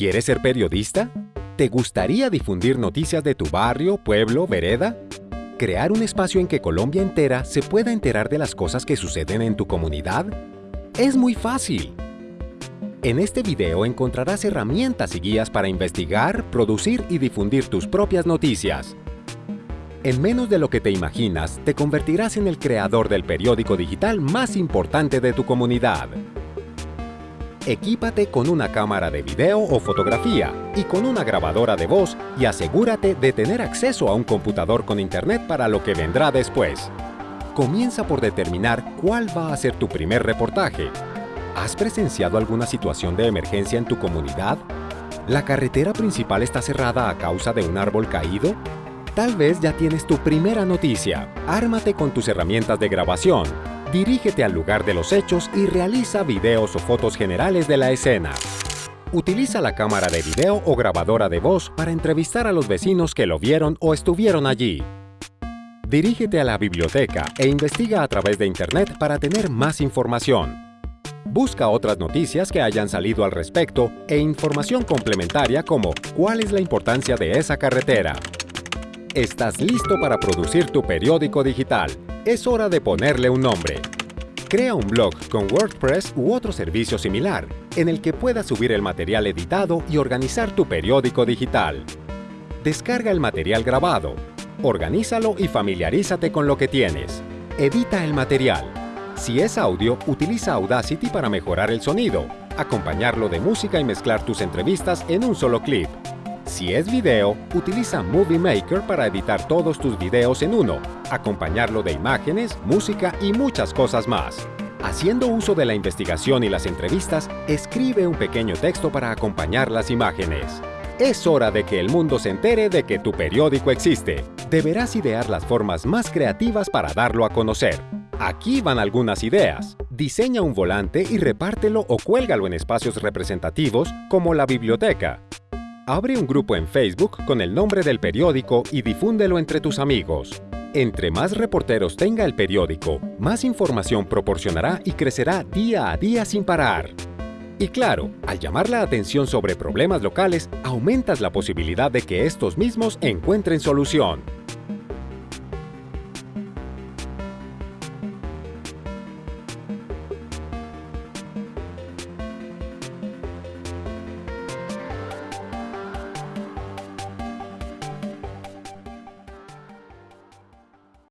¿Quieres ser periodista? ¿Te gustaría difundir noticias de tu barrio, pueblo, vereda? ¿Crear un espacio en que Colombia entera se pueda enterar de las cosas que suceden en tu comunidad? Es muy fácil. En este video encontrarás herramientas y guías para investigar, producir y difundir tus propias noticias. En menos de lo que te imaginas, te convertirás en el creador del periódico digital más importante de tu comunidad. Equípate con una cámara de video o fotografía y con una grabadora de voz y asegúrate de tener acceso a un computador con internet para lo que vendrá después. Comienza por determinar cuál va a ser tu primer reportaje. ¿Has presenciado alguna situación de emergencia en tu comunidad? ¿La carretera principal está cerrada a causa de un árbol caído? Tal vez ya tienes tu primera noticia. Ármate con tus herramientas de grabación Dirígete al lugar de los hechos y realiza videos o fotos generales de la escena. Utiliza la cámara de video o grabadora de voz para entrevistar a los vecinos que lo vieron o estuvieron allí. Dirígete a la biblioteca e investiga a través de Internet para tener más información. Busca otras noticias que hayan salido al respecto e información complementaria como cuál es la importancia de esa carretera. Estás listo para producir tu periódico digital es hora de ponerle un nombre. Crea un blog con WordPress u otro servicio similar, en el que puedas subir el material editado y organizar tu periódico digital. Descarga el material grabado, organízalo y familiarízate con lo que tienes. Edita el material. Si es audio, utiliza Audacity para mejorar el sonido, acompañarlo de música y mezclar tus entrevistas en un solo clip. Si es video, utiliza Movie Maker para editar todos tus videos en uno, acompañarlo de imágenes, música y muchas cosas más. Haciendo uso de la investigación y las entrevistas, escribe un pequeño texto para acompañar las imágenes. Es hora de que el mundo se entere de que tu periódico existe. Deberás idear las formas más creativas para darlo a conocer. Aquí van algunas ideas. Diseña un volante y repártelo o cuélgalo en espacios representativos como la biblioteca, Abre un grupo en Facebook con el nombre del periódico y difúndelo entre tus amigos. Entre más reporteros tenga el periódico, más información proporcionará y crecerá día a día sin parar. Y claro, al llamar la atención sobre problemas locales, aumentas la posibilidad de que estos mismos encuentren solución.